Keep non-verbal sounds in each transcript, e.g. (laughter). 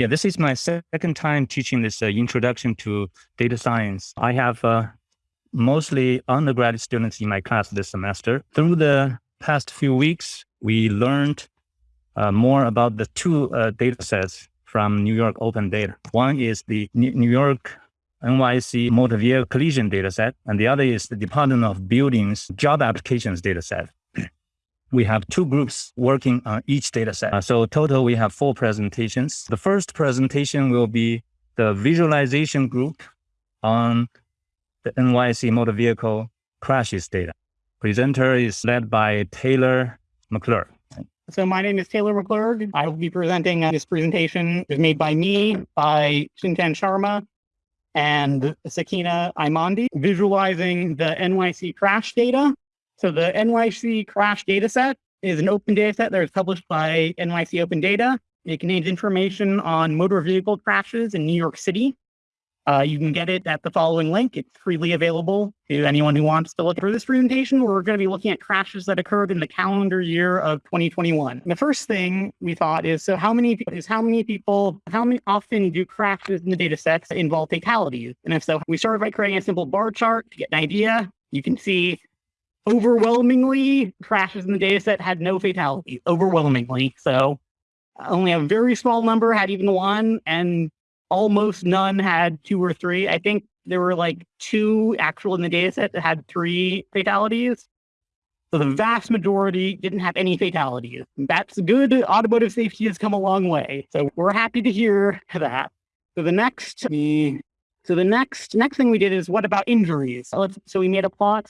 Yeah, this is my second time teaching this uh, introduction to data science. I have uh, mostly undergraduate students in my class this semester. Through the past few weeks, we learned uh, more about the two uh, data sets from New York Open Data. One is the New York NYC motor vehicle collision data set, and the other is the Department of Buildings job applications data set we have two groups working on each data set. Uh, so total, we have four presentations. The first presentation will be the visualization group on the NYC motor vehicle crashes data. Presenter is led by Taylor McClurg. So my name is Taylor McClurg. I will be presenting uh, this presentation is made by me, by Chintan Sharma, and Sakina Imandi, visualizing the NYC crash data so the NYC crash dataset is an open dataset that is published by NYC Open Data. It contains information on motor vehicle crashes in New York City. Uh, you can get it at the following link. It's freely available to anyone who wants to look for this presentation. We're going to be looking at crashes that occurred in the calendar year of 2021. the first thing we thought is, so how many is how many people, how many often do crashes in the data sets involve fatalities? And if so, we started by creating a simple bar chart to get an idea. You can see overwhelmingly crashes in the data set had no fatalities, overwhelmingly. So only a very small number had even one, and almost none had two or three. I think there were like two actual in the data set that had three fatalities. So the vast majority didn't have any fatalities. That's good. Automotive safety has come a long way. So we're happy to hear that. So the next, so the next next thing we did is what about injuries? So, so we made a plot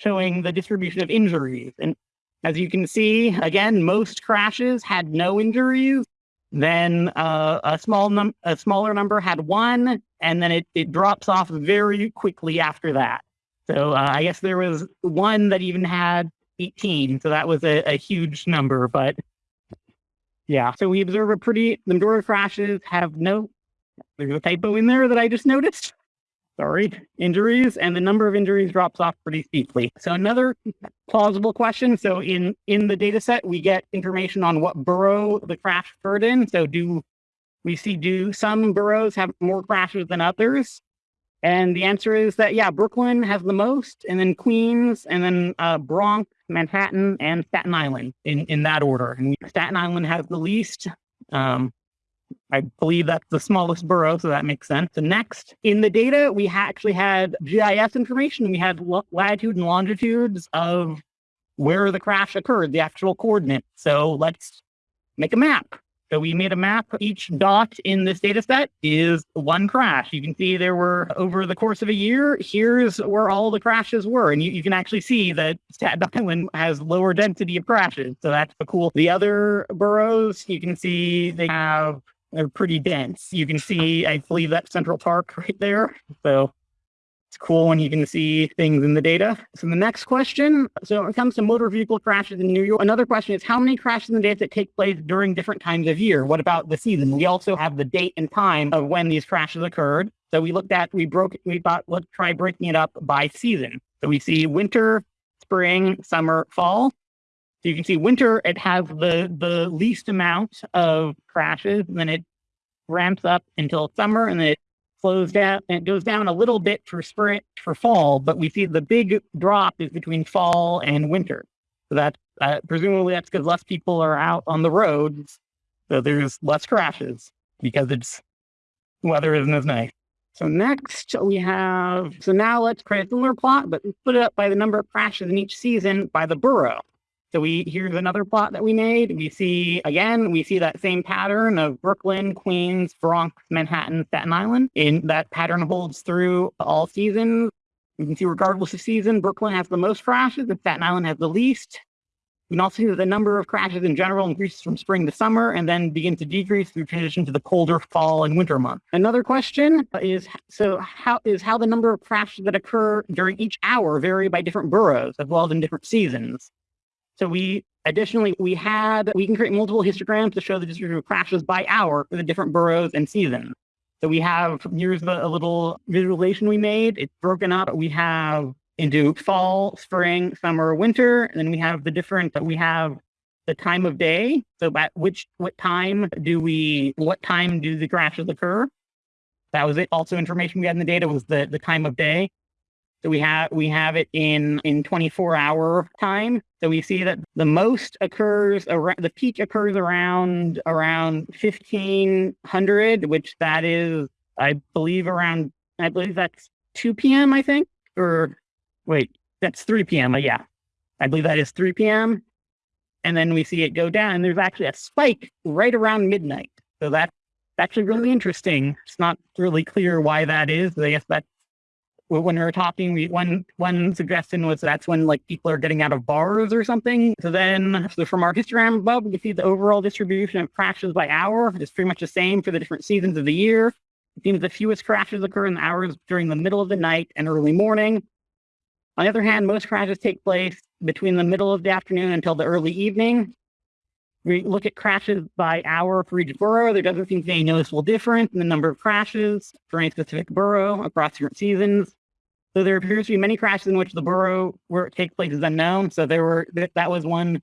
showing the distribution of injuries. And as you can see, again, most crashes had no injuries. Then uh, a small num a smaller number had one, and then it, it drops off very quickly after that. So uh, I guess there was one that even had 18. So that was a, a huge number, but yeah. So we observe a pretty, the majority of crashes have no, there's a typo in there that I just noticed sorry, injuries, and the number of injuries drops off pretty steeply. So another plausible question. So in, in the data set, we get information on what borough the crash occurred in. So do we see, do some boroughs have more crashes than others? And the answer is that, yeah, Brooklyn has the most, and then Queens, and then uh, Bronx, Manhattan, and Staten Island in, in that order. And Staten Island has the least. Um, I believe that's the smallest borough, so that makes sense. The next, in the data, we ha actually had GIS information. We had latitude and longitudes of where the crash occurred, the actual coordinate. So let's make a map. So we made a map. Each dot in this data set is one crash. You can see there were over the course of a year, here's where all the crashes were. And you, you can actually see that Staten Island has lower density of crashes. So that's cool. The other boroughs, you can see they have they're pretty dense. You can see, I believe that Central Park (laughs) right there. So it's cool when you can see things in the data. So the next question, so when it comes to motor vehicle crashes in New York, another question is how many crashes in the data that take place during different times of year? What about the season? We also have the date and time of when these crashes occurred. So we looked at, we broke, we thought, let's try breaking it up by season. So we see winter, spring, summer, fall. So you can see winter, it has the, the least amount of crashes, and then it ramps up until summer, and then it slows down, and it goes down a little bit for spring, for fall, but we see the big drop is between fall and winter. So that uh, presumably that's because less people are out on the roads, so there's less crashes because it's weather isn't as nice. So next we have, so now let's create a similar plot, but split it up by the number of crashes in each season by the borough. So we here's another plot that we made. We see again, we see that same pattern of Brooklyn, Queens, Bronx, Manhattan, Staten Island. And that pattern holds through all seasons. You can see regardless of season, Brooklyn has the most crashes and Staten Island has the least. You can also see that the number of crashes in general increases from spring to summer and then begin to decrease through transition to the colder fall and winter months. Another question is so how is how the number of crashes that occur during each hour vary by different boroughs as well as in different seasons. So we additionally, we had, we can create multiple histograms to show the distribution of crashes by hour for the different boroughs and seasons. So we have, here's the, a little visualization we made. It's broken up. We have into fall, spring, summer, winter, and then we have the different, we have the time of day. So at which what time do we what time do the crashes occur? That was it. Also information we had in the data was the the time of day. So we have we have it in in 24 hour time. So we see that the most occurs around the peak occurs around around 1500, which that is I believe around I believe that's 2 p.m. I think or wait that's 3 p.m. Yeah, I believe that is 3 p.m. And then we see it go down. And there's actually a spike right around midnight. So that's actually really interesting. It's not really clear why that is. I guess that when we were talking, we, one one suggestion was that's when like people are getting out of bars or something. So then, so from our histogram above, we can see the overall distribution of crashes by hour is pretty much the same for the different seasons of the year. It seems the fewest crashes occur in the hours during the middle of the night and early morning. On the other hand, most crashes take place between the middle of the afternoon until the early evening. We look at crashes by hour for each borough. There doesn't seem to be any noticeable difference in the number of crashes for any specific borough across different seasons. So there appears to be many crashes in which the borough where it takes place is unknown. So there were that was one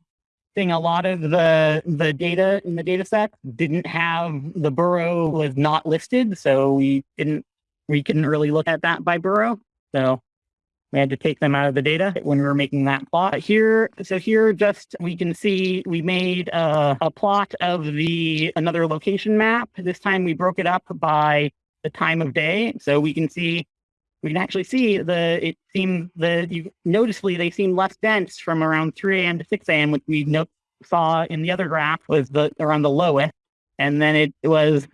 thing. A lot of the the data in the data set didn't have the borough was not listed, so we didn't we couldn't really look at that by borough. So we had to take them out of the data when we were making that plot here. So here just we can see we made a, a plot of the another location map. This time we broke it up by the time of day. So we can see we can actually see the, it seemed the, you noticeably they seem less dense from around 3 a.m. to 6 a.m., which we saw in the other graph was the around the lowest. And then it, was,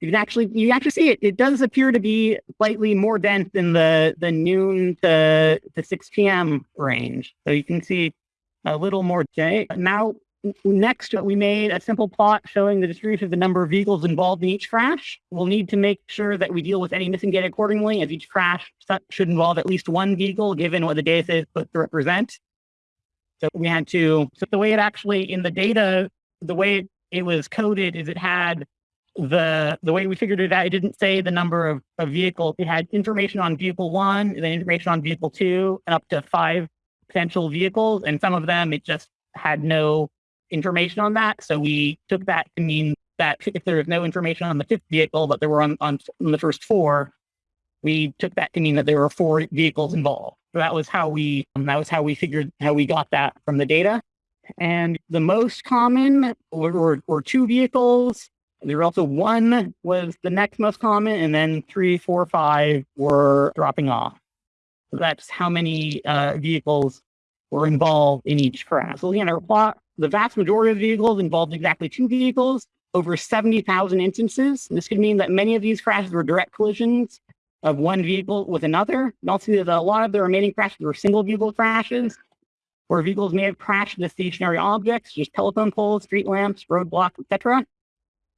you can actually, you actually see it. It does appear to be slightly more dense in the, the noon to, to 6 p.m. range. So you can see a little more. Okay. Now Next, we made a simple plot showing the distribution of the number of vehicles involved in each crash. We'll need to make sure that we deal with any missing data accordingly, as each crash should involve at least one vehicle, given what the data is supposed to represent. So we had to, so the way it actually, in the data, the way it was coded is it had the the way we figured it out, it didn't say the number of, of vehicles. It had information on vehicle one, then information on vehicle two, and up to five potential vehicles. And some of them, it just had no information on that. So we took that to mean that if there was no information on the fifth vehicle, but there were on, on, on the first four, we took that to mean that there were four vehicles involved. So that was how we um, that was how we figured how we got that from the data. And the most common were, were, were two vehicles. There were also one was the next most common, and then three, four, five were dropping off. So that's how many uh, vehicles were involved in each crash. So at our plot, the vast majority of vehicles involved exactly two vehicles, over 70,000 instances. This could mean that many of these crashes were direct collisions of one vehicle with another. And also that a lot of the remaining crashes were single vehicle crashes, where vehicles may have crashed into stationary objects, just telephone poles, street lamps, roadblocks, etc.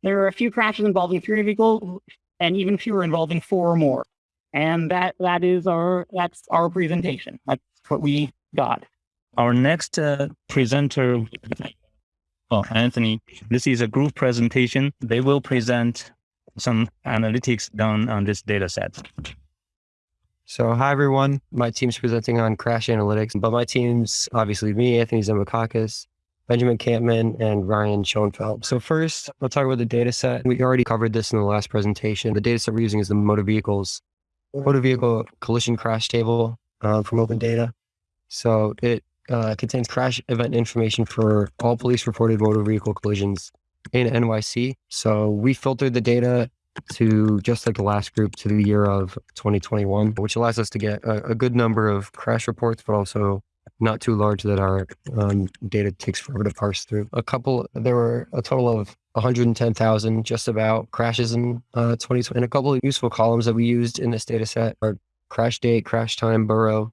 There are a few crashes involving three vehicles and even fewer involving four or more. And that that is our that's our presentation. That's what we got. Our next uh, presenter, oh, Anthony, this is a group presentation. They will present some analytics done on this data set. So, hi everyone. My team's presenting on crash analytics, but my team's obviously me, Anthony Zembakakis, Benjamin Campman, and Ryan Schoenfeld. So first, I'll talk about the data set. We already covered this in the last presentation. The data set we're using is the motor vehicles, motor vehicle collision crash table uh, from Open Data. So it uh, contains crash event information for all police reported motor vehicle collisions in NYC. So we filtered the data to just like the last group to the year of 2021, which allows us to get a, a good number of crash reports, but also not too large that our um, data takes forever to parse through. A couple, there were a total of 110,000 just about crashes in uh, 2020. And a couple of useful columns that we used in this data set are crash date, crash time, borough,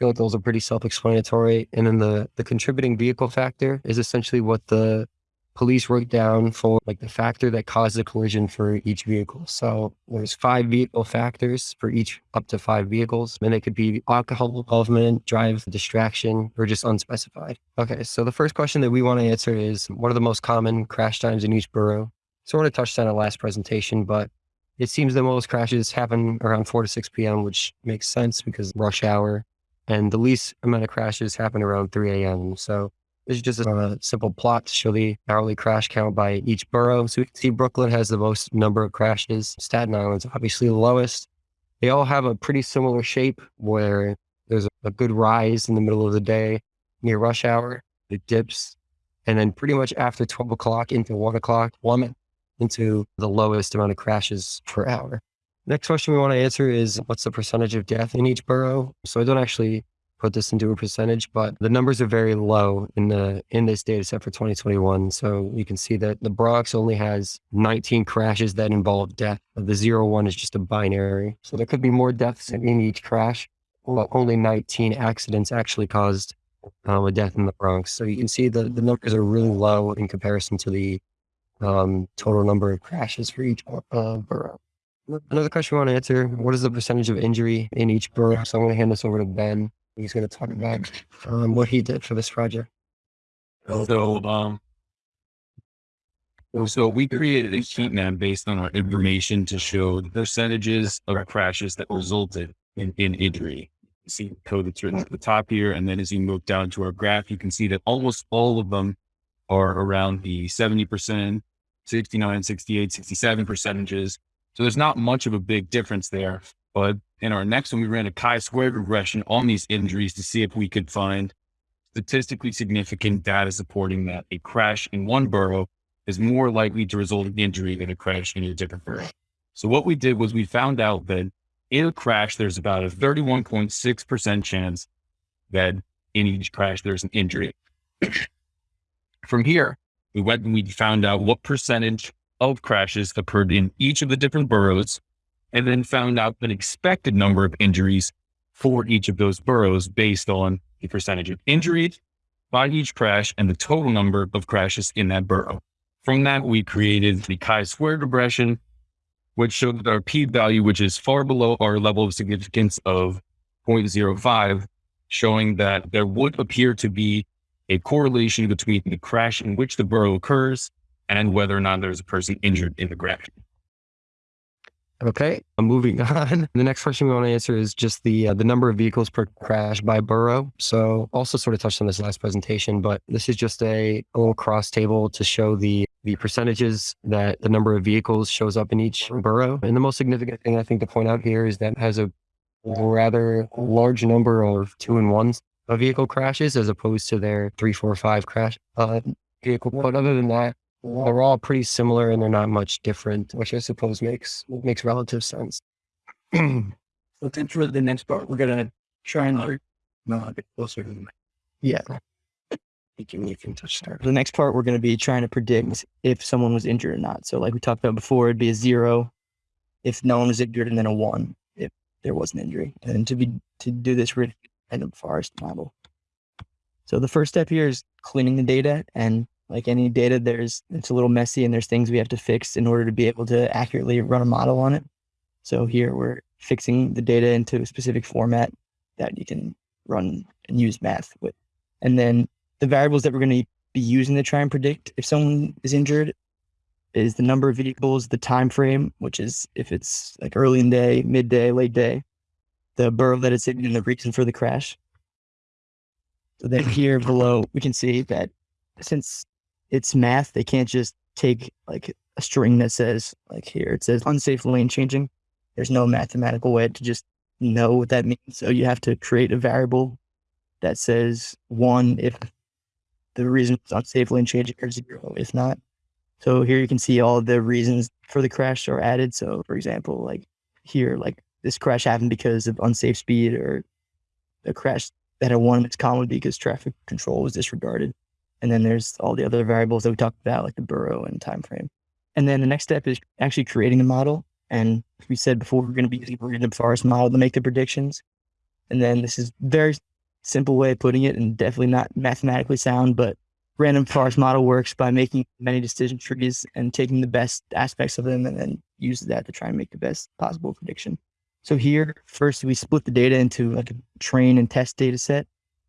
feel like those are pretty self-explanatory. And then the the contributing vehicle factor is essentially what the police wrote down for like the factor that caused the collision for each vehicle. So there's five vehicle factors for each up to five vehicles. And it could be alcohol involvement, drive distraction, or just unspecified. Okay, so the first question that we want to answer is what are the most common crash times in each borough? Sort of touched on it last presentation, but it seems that most crashes happen around 4 to 6 p.m., which makes sense because rush hour and the least amount of crashes happen around 3 a.m. So This is just a simple plot to show the hourly crash count by each borough. So we can see Brooklyn has the most number of crashes. Staten Island's obviously the lowest. They all have a pretty similar shape where there's a good rise in the middle of the day near rush hour. It dips. And then pretty much after 12 o'clock into one o'clock, plummet into the lowest amount of crashes per hour. Next question we want to answer is what's the percentage of death in each borough? So I don't actually put this into a percentage, but the numbers are very low in the in this data set for 2021. So you can see that the Bronx only has 19 crashes that involve death. The zero one is just a binary. So there could be more deaths in each crash, but only 19 accidents actually caused um, a death in the Bronx. So you can see the, the numbers are really low in comparison to the um, total number of crashes for each uh, borough. Another question we want to answer, what is the percentage of injury in each borough? So I'm going to hand this over to Ben. He's going to talk about um, what he did for this project. So, um, so we created a heat map based on our information to show the percentages of crashes that resulted in, in injury. You see the code that's written at the top here. And then as you move down to our graph, you can see that almost all of them are around the 70%, 69, 68, 67 percentages. So there's not much of a big difference there. But in our next one, we ran a chi-squared regression on these injuries to see if we could find statistically significant data supporting that a crash in one borough is more likely to result in injury than a crash in a different borough. So what we did was we found out that in a crash, there's about a 31.6% chance that in each crash, there's an injury. (clears throat) From here, we went and we found out what percentage of crashes occurred in each of the different boroughs, and then found out an expected number of injuries for each of those boroughs based on the percentage of injuries by each crash and the total number of crashes in that borough. From that, we created the chi-squared regression, which showed that our p-value, which is far below our level of significance of 0.05, showing that there would appear to be a correlation between the crash in which the borough occurs and whether or not there's a person injured in the crash. Okay, moving (laughs) on. The next question we want to answer is just the uh, the number of vehicles per crash by borough. So also sort of touched on this last presentation, but this is just a, a little cross table to show the the percentages that the number of vehicles shows up in each borough. And the most significant thing I think to point out here is that has a rather large number of two and ones vehicle crashes as opposed to their three, four, five crash uh, vehicle. But other than that, they're all pretty similar and they're not much different, which I suppose makes makes relative sense. So then for the next part, we're gonna try and no, a bit closer to the mic. Yeah. You can, you can touch there. The next part, we're gonna be trying to predict if someone was injured or not. So like we talked about before, it'd be a zero if no one was injured, and then a one if there was an injury. And to be to do this, we're in a forest model. So the first step here is cleaning the data and like any data, there's it's a little messy and there's things we have to fix in order to be able to accurately run a model on it. So here we're fixing the data into a specific format that you can run and use math with. And then the variables that we're going to be using to try and predict if someone is injured is the number of vehicles, the time frame, which is if it's like early in the day, midday, late day, the borough that it's in, and the reason for the crash. So then here below, we can see that since it's math, they can't just take like a string that says like here it says unsafe lane changing. There's no mathematical way to just know what that means. So you have to create a variable that says one if the reason it's unsafe lane changing or zero if not. So here you can see all the reasons for the crash are added. So for example, like here, like this crash happened because of unsafe speed or the crash that had one it's common because traffic control was disregarded. And then there's all the other variables that we talked about, like the borough and time frame. And then the next step is actually creating a model. And we said before, we're going to be using a random forest model to make the predictions. And then this is very simple way of putting it and definitely not mathematically sound, but random forest model works by making many decision trees and taking the best aspects of them and then use that to try and make the best possible prediction. So here, first we split the data into like a train and test data set.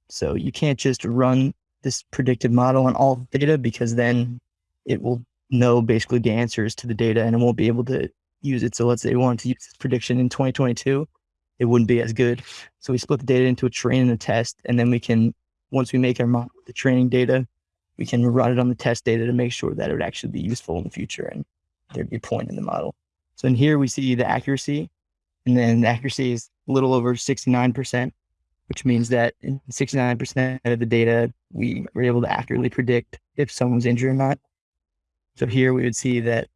So you can't just run this predictive model on all data because then it will know basically the answers to the data and it won't be able to use it. So let's say we wanted to use this prediction in 2022, it wouldn't be as good. So we split the data into a train and a test, and then we can once we make our model with the training data, we can run it on the test data to make sure that it would actually be useful in the future and there'd be a point in the model. So in here we see the accuracy, and then the accuracy is a little over 69%, which means that in 69% of the data, we were able to accurately predict if someone was injured or not. So here we would see that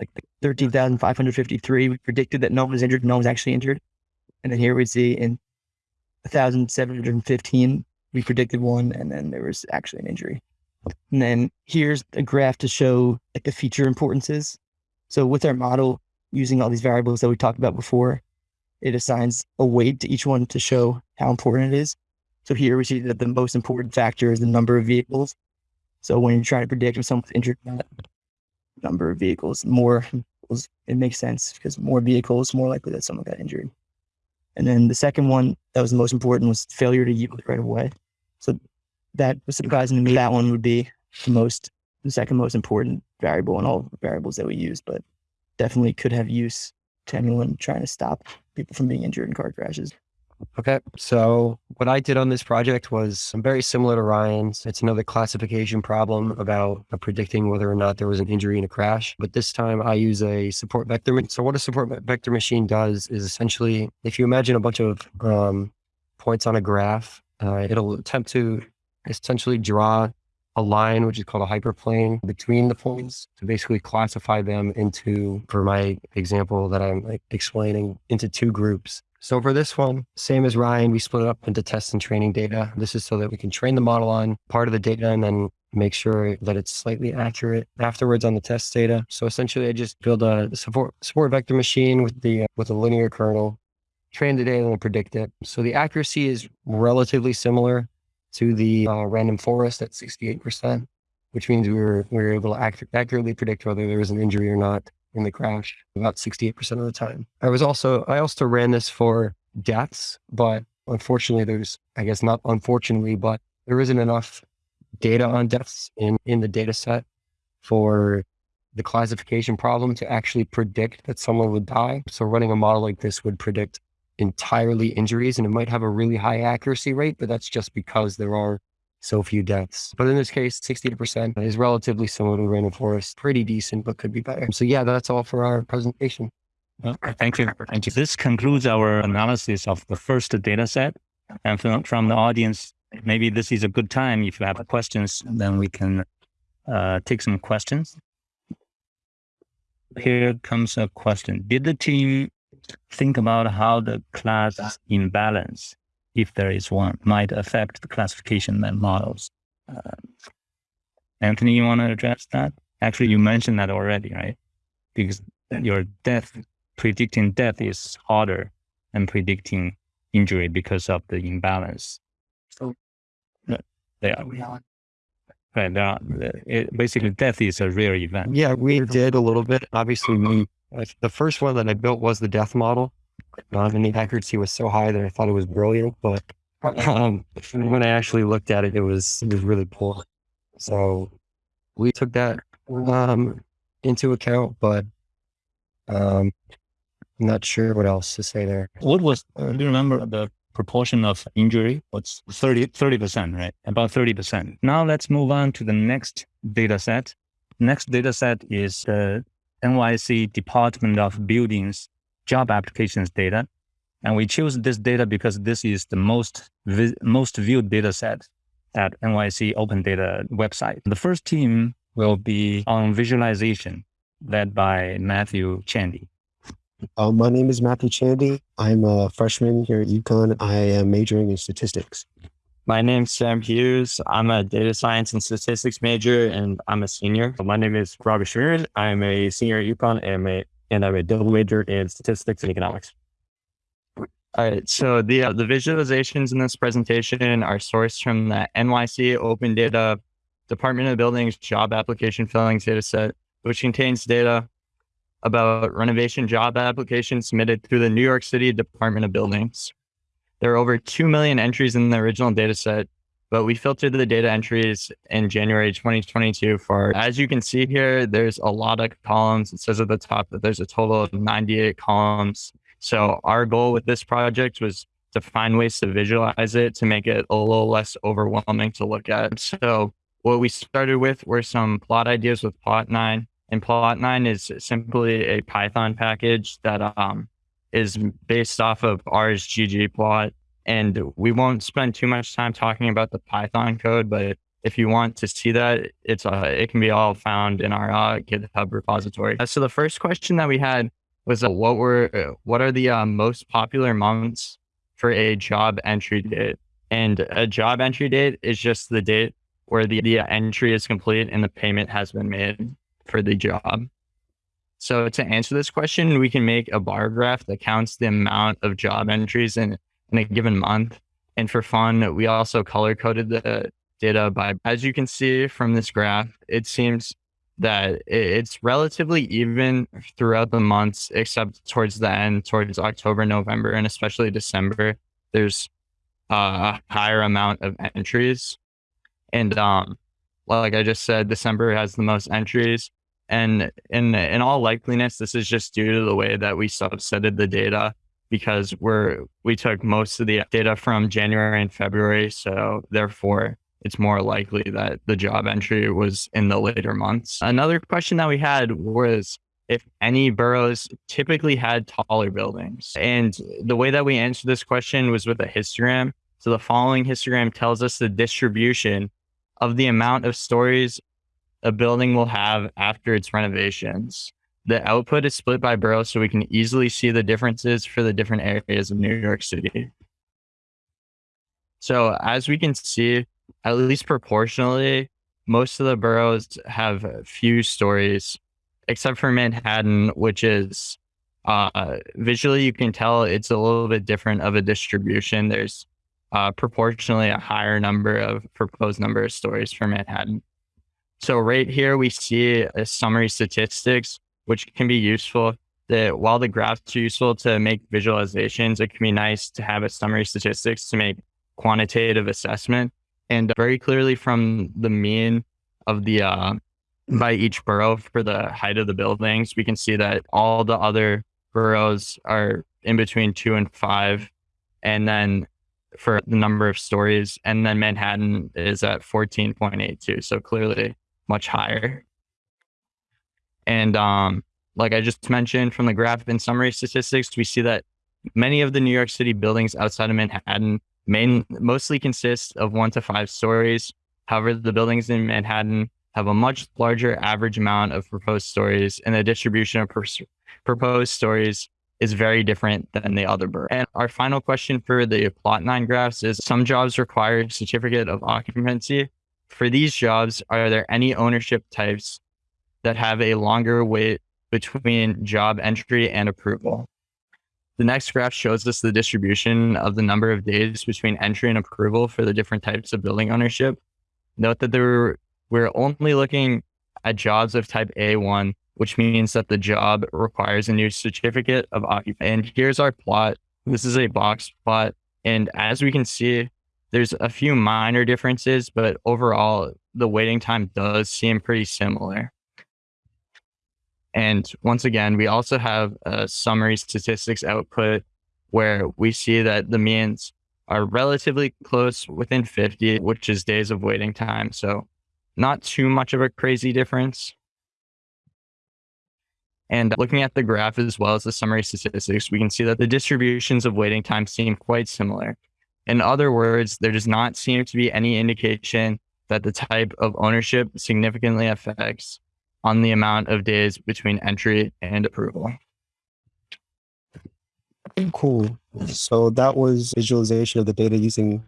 like 13,553, we predicted that no one was injured, no one was actually injured. And then here we see in 1,715, we predicted one, and then there was actually an injury. And then here's a graph to show like the feature importances. So with our model, using all these variables that we talked about before, it assigns a weight to each one to show how important it is. So here we see that the most important factor is the number of vehicles. So when you're trying to predict if someone's injured, or not number of vehicles, more vehicles, it makes sense because more vehicles, more likely that someone got injured. And then the second one that was the most important was failure to yield right away. So that was surprising to me. That one would be the most, the second most important variable in all variables that we use, but definitely could have use to anyone trying to stop people from being injured in car crashes. Okay. So what I did on this project was very similar to Ryan's. It's another classification problem about predicting whether or not there was an injury in a crash. But this time I use a support vector. So what a support vector machine does is essentially, if you imagine a bunch of um, points on a graph, uh, it'll attempt to essentially draw a line, which is called a hyperplane between the points to basically classify them into, for my example that I'm like explaining, into two groups. So for this one, same as Ryan, we split it up into test and training data. This is so that we can train the model on part of the data and then make sure that it's slightly accurate afterwards on the test data. So essentially I just build a support, support vector machine with the, with a linear kernel, train the data and predict it. So the accuracy is relatively similar to the uh, random forest at 68%, which means we were, we were able to ac- accurately predict whether there was an injury or not in the crash about 68% of the time. I was also, I also ran this for deaths, but unfortunately there's, I guess not unfortunately, but there isn't enough data on deaths in, in the data set for the classification problem to actually predict that someone would die. So running a model like this would predict entirely injuries and it might have a really high accuracy rate, but that's just because there are so few deaths. But in this case, 68% is relatively similar to random forest, pretty decent, but could be better. So yeah, that's all for our presentation. Well, thank you. Thank you. This concludes our analysis of the first data set. And from, from the audience, maybe this is a good time. If you have questions, then we can uh, take some questions. Here comes a question. Did the team think about how the class imbalance, if there is one, might affect the classification models. Uh, Anthony, you want to address that? Actually, you mentioned that already, right? Because your death, predicting death is harder than predicting injury because of the imbalance. So they are. Right. They are, it, basically, death is a rare event. Yeah, we did a little bit. Obviously, we the first one that I built was the death model. And the accuracy was so high that I thought it was brilliant, but um, when I actually looked at it, it was it was really poor. So we took that um, into account, but um, I'm not sure what else to say there. What was? Uh, do you remember the proportion of injury? What's 30 percent, right? About thirty percent. Now let's move on to the next data set. Next data set is the NYC Department of Buildings job applications data. And we choose this data because this is the most, most viewed data set at NYC Open Data website. The first team will be on visualization led by Matthew Chandy. Uh, my name is Matthew Chandy. I'm a freshman here at UConn. I am majoring in statistics. My name's Sam Hughes. I'm a data science and statistics major, and I'm a senior. My name is Robert Sheeran. I'm a senior at UConn, and I'm a, and I'm a double major in statistics and economics. All right. So the uh, the visualizations in this presentation are sourced from the NYC Open Data Department of Buildings Job Application Fillings dataset, which contains data about renovation job applications submitted through the New York City Department of Buildings. There are over 2 million entries in the original data set, but we filtered the data entries in January 2022 for, as you can see here, there's a lot of columns. It says at the top that there's a total of 98 columns. So our goal with this project was to find ways to visualize it to make it a little less overwhelming to look at. So what we started with were some plot ideas with plotnine. And plotnine is simply a Python package that um, is based off of R's ggplot. And we won't spend too much time talking about the Python code, but if you want to see that, it's uh, it can be all found in our uh, GitHub repository. Uh, so the first question that we had was uh, what were uh, what are the uh, most popular months for a job entry date? And a job entry date is just the date where the, the entry is complete and the payment has been made for the job. So to answer this question, we can make a bar graph that counts the amount of job entries in, in a given month. And for fun, we also color coded the data by, as you can see from this graph, it seems that it's relatively even throughout the months, except towards the end, towards October, November, and especially December. There's a higher amount of entries. And um, like I just said, December has the most entries. And in in all likeliness, this is just due to the way that we subsetted the data because we're we took most of the data from January and February. So therefore, it's more likely that the job entry was in the later months. Another question that we had was if any boroughs typically had taller buildings. And the way that we answered this question was with a histogram. So the following histogram tells us the distribution of the amount of stories a building will have after its renovations. The output is split by borough so we can easily see the differences for the different areas of New York City. So as we can see, at least proportionally, most of the boroughs have few stories, except for Manhattan, which is uh, visually you can tell it's a little bit different of a distribution. There's uh, proportionally a higher number of proposed number of stories for Manhattan. So right here we see a summary statistics, which can be useful. That while the graphs are useful to make visualizations, it can be nice to have a summary statistics to make quantitative assessment. And very clearly from the mean of the uh, by each borough for the height of the buildings, we can see that all the other boroughs are in between two and five. And then for the number of stories, and then Manhattan is at 14.82. So clearly much higher. And um, like I just mentioned from the graph in summary statistics, we see that many of the New York City buildings outside of Manhattan main, mostly consist of one to five stories. However, the buildings in Manhattan have a much larger average amount of proposed stories, and the distribution of proposed stories is very different than the other boroughs. And our final question for the plotnine graphs is some jobs require certificate of occupancy. For these jobs, are there any ownership types that have a longer wait between job entry and approval? The next graph shows us the distribution of the number of days between entry and approval for the different types of building ownership. Note that there, we're only looking at jobs of type A1, which means that the job requires a new certificate of occupancy. And here's our plot. This is a box plot. And as we can see, there's a few minor differences, but overall, the waiting time does seem pretty similar. And once again, we also have a summary statistics output where we see that the means are relatively close within 50, which is days of waiting time. So not too much of a crazy difference. And looking at the graph as well as the summary statistics, we can see that the distributions of waiting time seem quite similar. In other words, there does not seem to be any indication that the type of ownership significantly affects on the amount of days between entry and approval. Cool. So that was visualization of the data using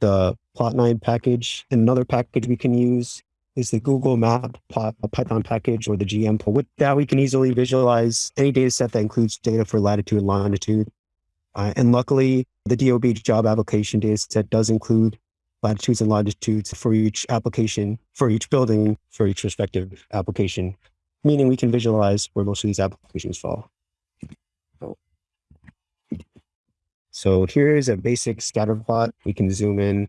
the plotnine package. Another package we can use is the Google Map Python package or the GM. With that, we can easily visualize any data set that includes data for latitude and longitude. Uh, and luckily, the DOB job application data set does include latitudes and longitudes for each application, for each building, for each respective application, meaning we can visualize where most of these applications fall. So here is a basic scatter plot. We can zoom in.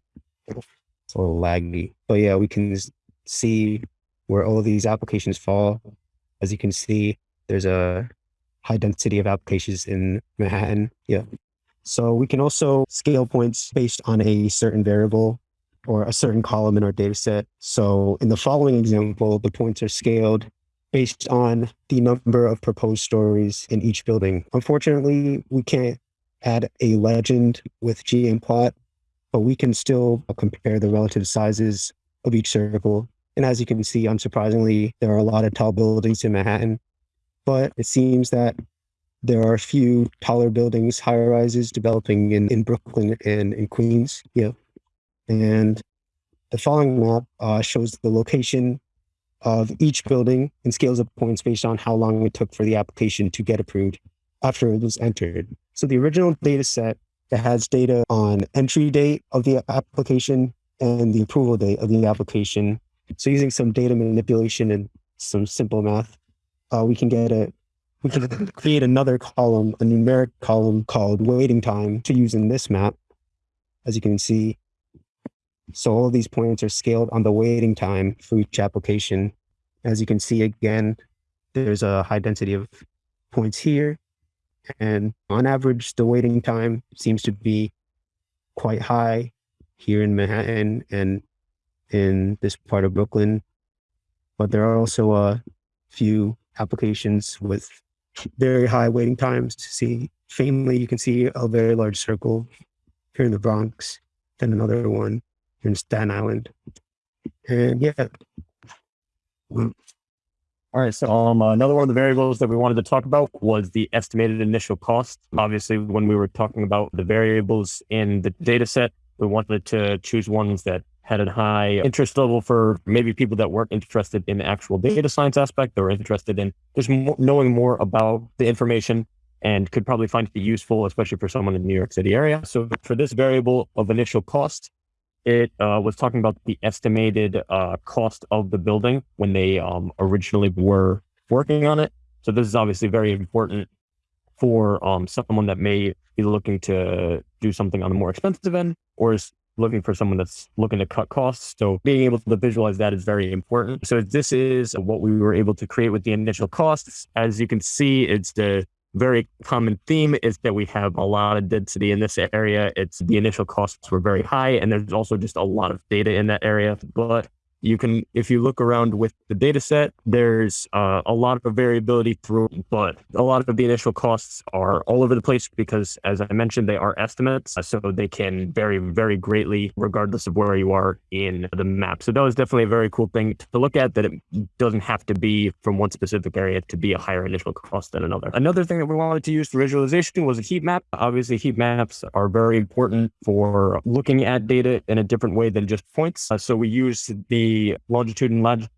It's a little laggy, but yeah, we can see where all of these applications fall. As you can see, there's a high density of applications in Manhattan. Yeah. So we can also scale points based on a certain variable or a certain column in our data set. So in the following example, the points are scaled based on the number of proposed stories in each building. Unfortunately, we can't add a legend with ggplot, but we can still compare the relative sizes of each circle. And as you can see, unsurprisingly, there are a lot of tall buildings in Manhattan, but it seems that there are a few taller buildings, higher rises developing in, in Brooklyn and in Queens. Yeah. And the following map uh, shows the location of each building and scales of points based on how long it took for the application to get approved after it was entered. So the original data set that has data on entry date of the application and the approval date of the application. So using some data manipulation and some simple math, uh, we can get a we can create another column, a numeric column called waiting time to use in this map. As you can see, so all of these points are scaled on the waiting time for each application. As you can see again, there's a high density of points here. And on average, the waiting time seems to be quite high here in Manhattan and in this part of Brooklyn. But there are also a few applications with very high waiting times to see. Faintly, you can see a very large circle here in the Bronx, then another one here in Staten Island. And yeah. All right. So um, another one of the variables that we wanted to talk about was the estimated initial cost. Obviously, when we were talking about the variables in the data set, we wanted to choose ones that had a high interest level for maybe people that weren't interested in the actual data science aspect. They were interested in just knowing more about the information and could probably find it useful, especially for someone in the New York City area. So for this variable of initial cost, it uh, was talking about the estimated uh, cost of the building when they um, originally were working on it. So this is obviously very important for um, someone that may be looking to do something on the more expensive end or is looking for someone that's looking to cut costs. So being able to visualize that is very important. So this is what we were able to create with the initial costs. As you can see, it's the very common theme is that we have a lot of density in this area. It's the initial costs were very high, and there's also just a lot of data in that area. But you can, if you look around with the data set, there's uh, a lot of variability through, but a lot of the initial costs are all over the place because, as I mentioned, they are estimates. So they can vary very greatly regardless of where you are in the map. So that was definitely a very cool thing to look at that it doesn't have to be from one specific area to be a higher initial cost than another. Another thing that we wanted to use for visualization was a heat map. Obviously, heat maps are very important for looking at data in a different way than just points. Uh, so we use the longitude and lat-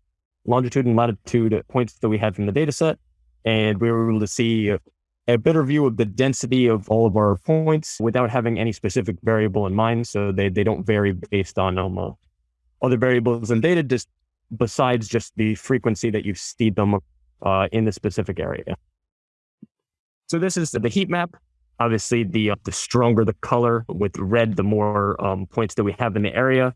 longitude and latitude points that we had from the data set. And we were able to see a, better view of the density of all of our points without having any specific variable in mind. So they, they don't vary based on um, uh, other variables in data, just besides just the frequency that you see them uh, in the specific area. So this is the heat map. Obviously, the uh, the stronger the color with red, the more um, points that we have in the area.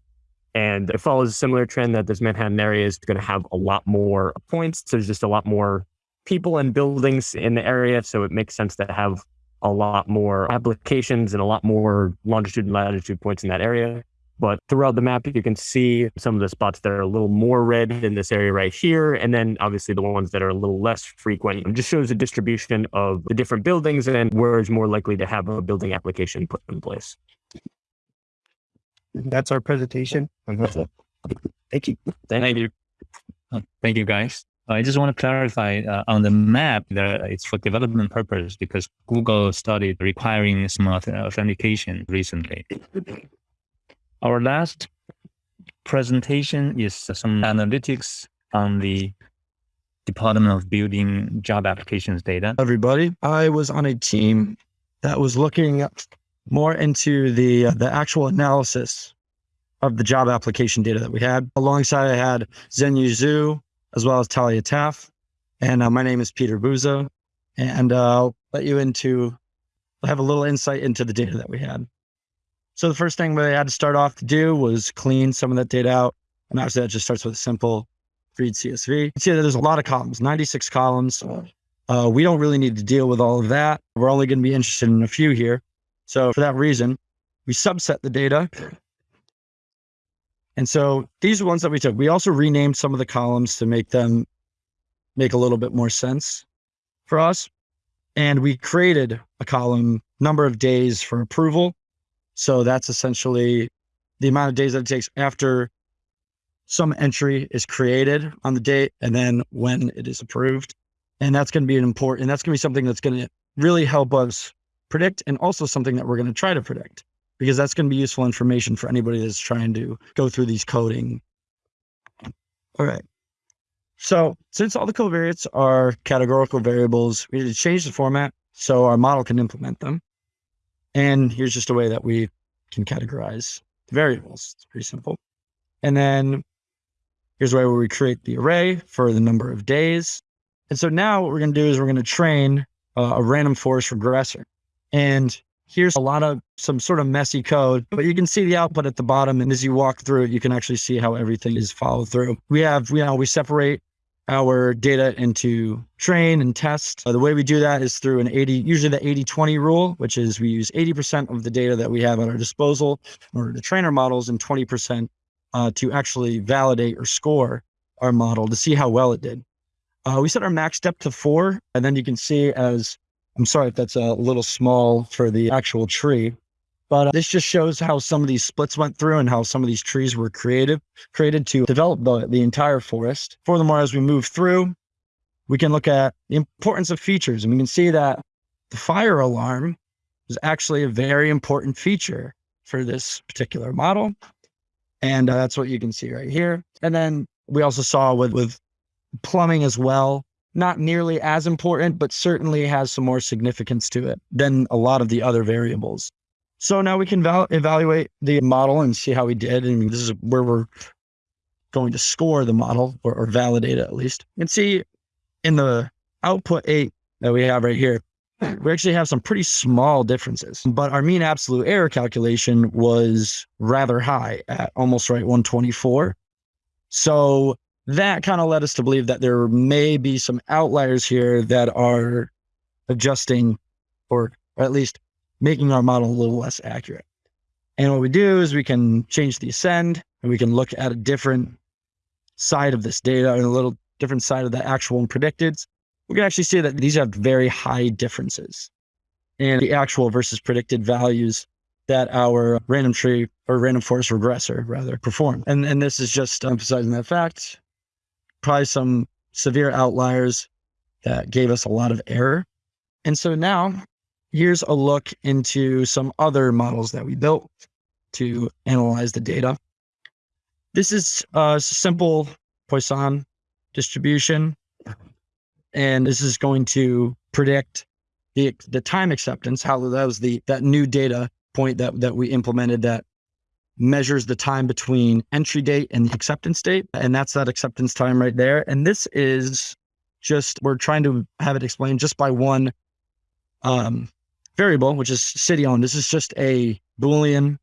And it follows a similar trend that this Manhattan area is going to have a lot more points. So there's just a lot more people and buildings in the area. So it makes sense to have a lot more applications and a lot more longitude and latitude points in that area. But throughout the map, you can see some of the spots that are a little more red in this area right here. And then obviously the ones that are a little less frequent. It just shows the distribution of the different buildings and where is more likely to have a building application put in place. That's our presentation. (laughs) Thank you. Thank you. Uh, Thank you, guys. I just want to clarify uh, on the map that it's for development purpose because Google started requiring smart authentication recently. Our last presentation is some analytics on the Department of Building job applications data. everybody. I was on a team that was looking more into the uh, the actual analysis of the job application data that we had. Alongside, I had Zhenyu Zhu as well as Talia Taff, and uh, my name is Peter Buzo, and uh, I'll let you into have a little insight into the data that we had. So the first thing we had to start off to do was clean some of that data out, and obviously that just starts with a simple read CSV. You see that there's a lot of columns, 96 columns. Uh, we don't really need to deal with all of that. We're only going to be interested in a few here. So for that reason, we subset the data. And so these are ones that we took. We also renamed some of the columns to make them make a little bit more sense for us. And we created a column number of days for approval. So that's essentially the amount of days that it takes after some entry is created on the date and then when it is approved. And that's going to be an important, and that's going to be something that's going to really help us predict and also something that we're going to try to predict because that's going to be useful information for anybody that's trying to go through these coding. All right. So since all the covariates are categorical variables, we need to change the format so our model can implement them. And here's just a way that we can categorize variables. It's pretty simple. And then here's where we create the array for the number of days. And so now what we're going to do is we're going to train uh, a random forest regressor. And here's a lot of some sort of messy code, but you can see the output at the bottom. And as you walk through it, you can actually see how everything is followed through. We have, you know, we separate our data into train and test. Uh, the way we do that is through an 80, usually the 80 20 rule, which is we use 80% of the data that we have at our disposal in order to train our models and 20% uh, to actually validate or score our model to see how well it did. Uh, we set our max depth to four, and then you can see as I'm sorry if that's a little small for the actual tree, but uh, this just shows how some of these splits went through and how some of these trees were creative, created to develop the, the entire forest. Furthermore, as we move through, we can look at the importance of features and we can see that the fire alarm is actually a very important feature for this particular model. And uh, that's what you can see right here. And then we also saw with, with plumbing as well, not nearly as important, but certainly has some more significance to it than a lot of the other variables. So now we can val- evaluate the model and see how we did. And this is where we're going to score the model or, or validate it at least. And see in the output eight that we have right here, we actually have some pretty small differences, but our mean absolute error calculation was rather high at almost right 124. So that kind of led us to believe that there may be some outliers here that are adjusting or, at least making our model a little less accurate. And what we do is we can change the ascend and we can look at a different side of this data and a little different side of the actual and predicted. We can actually see that these have very high differences in the actual versus predicted values that our random tree or random forest regressor rather performed. And, and this is just emphasizing that fact. Probably some severe outliers that gave us a lot of error. And so now here's a look into some other models that we built to analyze the data. This is a simple Poisson distribution, and this is going to predict the the time acceptance. How that was the that new data point that that we implemented that measures the time between entry date and the acceptance date, and that's that acceptance time right there. And this is just we're trying to have it explained just by one um, variable, which is city owned. This is just a Boolean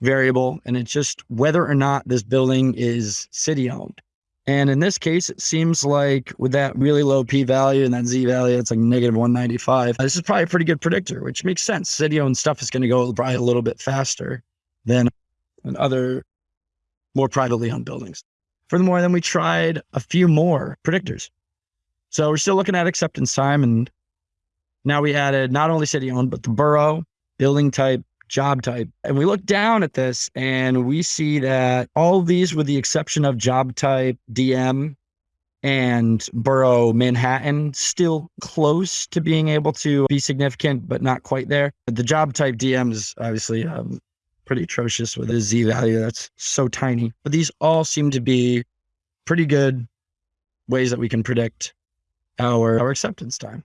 variable, and it's just whether or not this building is city owned. And in this case, it seems like with that really low p value and that z value, it's like negative 195. This is probably a pretty good predictor, which makes sense. City owned stuff is going to go probably a little bit faster than, than other more privately owned buildings. Furthermore, then we tried a few more predictors. So we're still looking at acceptance time and now we added not only city owned, but the borough, building type, job type. And we look down at this and we see that all these, with the exception of job type, DM, and borough Manhattan, still close to being able to be significant, but not quite there. The job type DM is obviously um, pretty atrocious with a Z value that's so tiny. But these all seem to be pretty good ways that we can predict our, our acceptance time.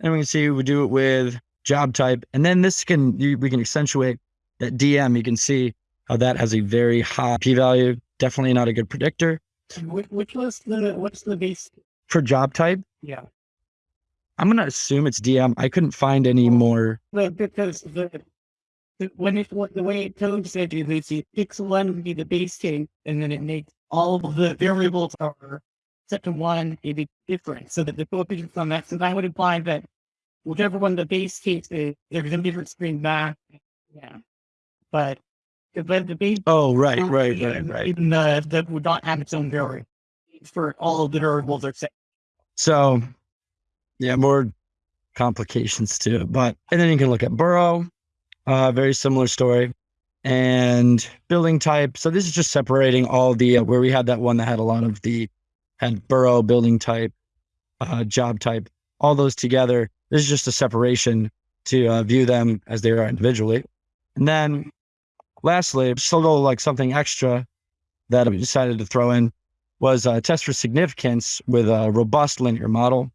And we can see we do it with job type. And then this can, you, we can accentuate that DM. You can see how that has a very high p value. Definitely not a good predictor. Which, which was the, what's the base? For job type, Yeah. I'm going to assume it's DM. I couldn't find any more. Because the, the, when it, what- the way it codes it is the pixel one would be the base case, and then it makes all of the variables are set to one, it'd different. So that the coefficients on that, so that would imply that whichever one the base case is, there's a difference between that. Yeah. But but the base Oh, right, right, right, right. Even the that would not have its own variable for all of the variables are set. So, yeah, more complications to it. But, and then you can look at Borough, uh, very similar story, and building type. So, this is just separating all the, uh, where we had that one that had a lot of the, had Borough, building type, uh, job type, all those together. This is just a separation to uh, view them as they are individually. And then, lastly, just a little like something extra that I decided to throw in was a test for significance with a robust linear model.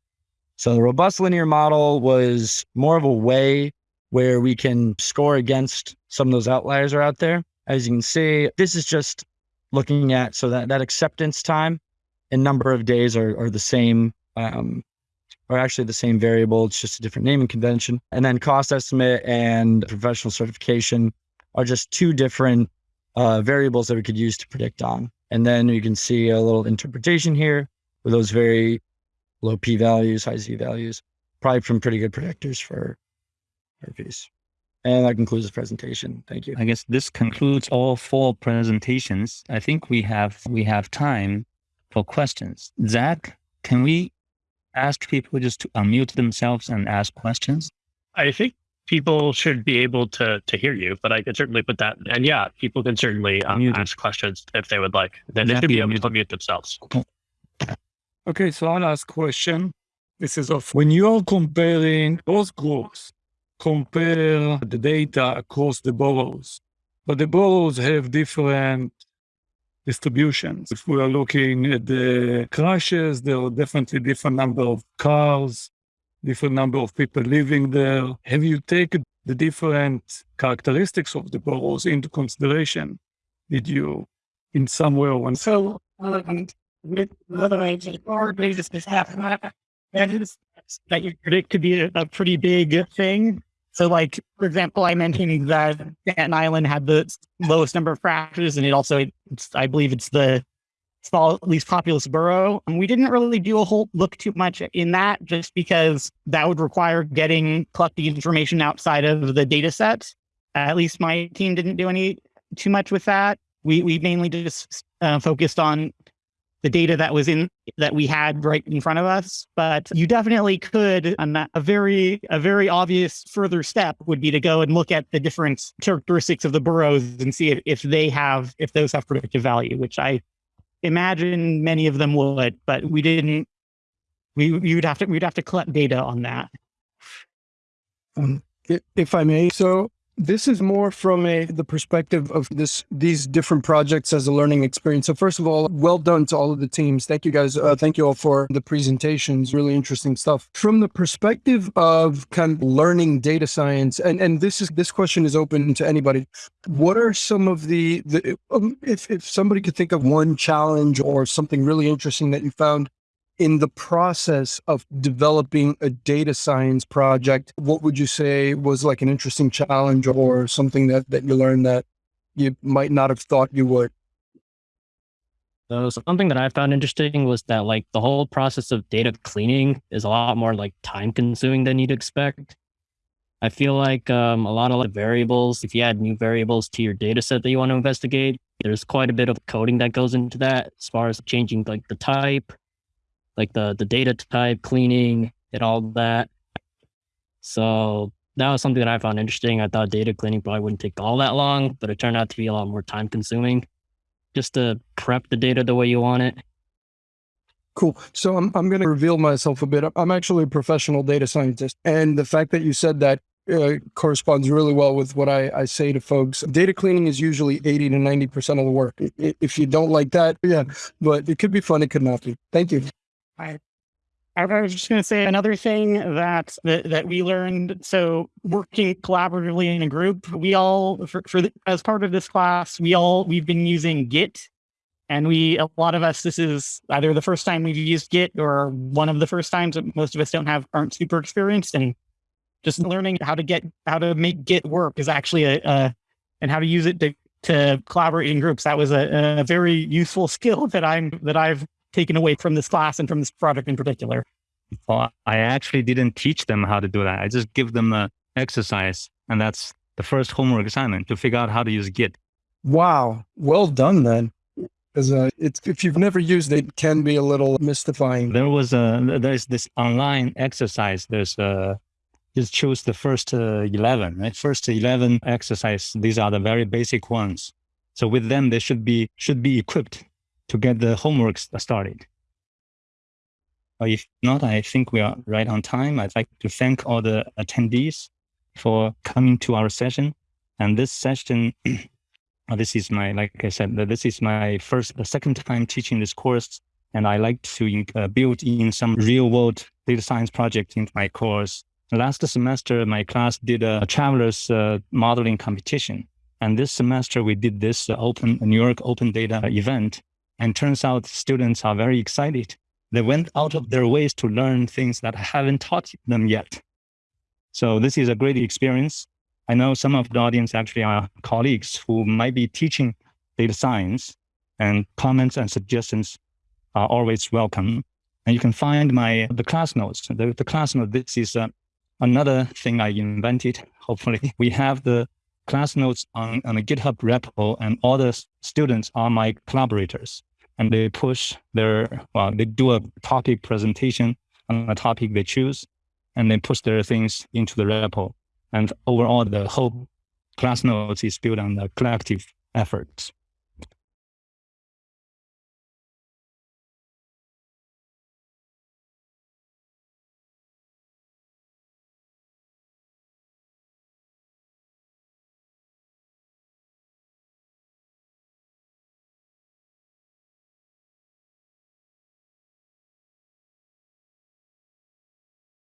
So the robust linear model was more of a way where we can score against some of those outliers are out there. As you can see, this is just looking at so that that acceptance time and number of days are, are the same, um, are actually the same variable. It's just a different naming convention. And then cost estimate and professional certification are just two different uh, variables that we could use to predict on. And then you can see a little interpretation here with those very low p values, high z values, probably from pretty good predictors for piece. And that concludes the presentation. Thank you. I guess this concludes all four presentations. I think we have we have time for questions. Zach, can we ask people just to unmute themselves and ask questions? I think people should be able to to hear you, but I could certainly put that. And yeah, people can certainly um, ask questions if they would like. Then they Zach, should be able to unmute themselves. Okay, so I'll ask question. This is of when you're comparing both groups, compare the data across the boroughs, but the boroughs have different distributions. If we are looking at the crashes, there are definitely different number of cars, different number of people living there. Have you taken the different characteristics of the boroughs into consideration? Did you, in some way or one, So um, with the age or basis this happen that is that you predict to be a, a pretty big thing. So like for example, I mentioned that Staten Island had the lowest number of fractures and it also I believe it's the small least populous borough. And we didn't really do a whole look too much in that just because that would require getting collecting information outside of the data set. at least my team didn't do any too much with that. We we mainly just uh, focused on the data that was in that we had right in front of us. But you definitely could. And a very a very obvious further step would be to go and look at the different characteristics of the boroughs and see if, if they have if those have predictive value, which I imagine many of them would. But we didn't. We you'd have to we'd have to collect data on that. Um, if I may, so this is more from a the perspective of this these different projects as a learning experience. So first of all, well done to all of the teams. Thank you guys. Uh, thank you all for the presentations. Really interesting stuff. From the perspective of kind of learning data science, and and this is this question is open to anybody. What are some of the the um, if if somebody could think of one challenge or something really interesting that you found in the process of developing a data science project, what would you say was like an interesting challenge or something that, that you learned that you might not have thought you would? So something that I found interesting was that like the whole process of data cleaning is a lot more like time consuming than you'd expect. I feel like um, a lot of like variables, if you add new variables to your data set that you want to investigate, there's quite a bit of coding that goes into that as far as changing like the type, like the the data type, cleaning, and all that. So that was something that I found interesting. I thought data cleaning probably wouldn't take all that long, but it turned out to be a lot more time consuming just to prep the data the way you want it. Cool. So I'm, I'm going to reveal myself a bit. I'm actually a professional data scientist. And the fact that you said that uh, corresponds really well with what I, I say to folks. Data cleaning is usually 80 to 90% of the work. If you don't like that, yeah, but it could be fun. It could not be. Thank you. I was just going to say another thing that, that that we learned. So working collaboratively in a group, we all for, for the, as part of this class, we all we've been using Git, and we a lot of us this is either the first time we've used Git or one of the first times. that Most of us don't have aren't super experienced, and just learning how to get how to make Git work is actually a, a and how to use it to to collaborate in groups. That was a, a very useful (laughs) skill that I'm that I've taken away from this class and from this project in particular. Well, I actually didn't teach them how to do that. I just give them a exercise, and that's the first homework assignment to figure out how to use Git. Wow. Well done then. Because uh, if you've never used it, it can be a little mystifying. There was a there's this online exercise. There's a just choose the first uh, 11, right? First 11 exercise. These are the very basic ones. So with them, they should be should be equipped to get the homework started. If not, I think we are right on time. I'd like to thank all the attendees for coming to our session. And this session, (clears throat) this is my, like I said, this is my first, the second time teaching this course. And I like to uh, build in some real world data science project into my course. Last semester, my class did a traveler's uh, modeling competition. And this semester, we did this uh, open New York Open Data event. And turns out students are very excited. They went out of their ways to learn things that I haven't taught them yet. So this is a great experience. I know some of the audience actually are colleagues who might be teaching data science and comments and suggestions are always welcome. And you can find my the class notes. The, the class note, this is uh, another thing I invented. Hopefully (laughs) we have the class notes on, on a GitHub repo and all the students are my collaborators and they push their, well, they do a topic presentation on a topic they choose and then push their things into the repo. And overall, the whole class notes is built on the collective efforts.